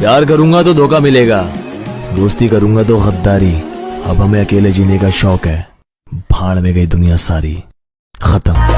प्यार करूँगा तो धोखा मिलेगा। दोस्ती करूँगा तो गद्दारी। अब हमें अकेले जीने का शौक है। भाड़ में गई दुनिया सारी। खत्म।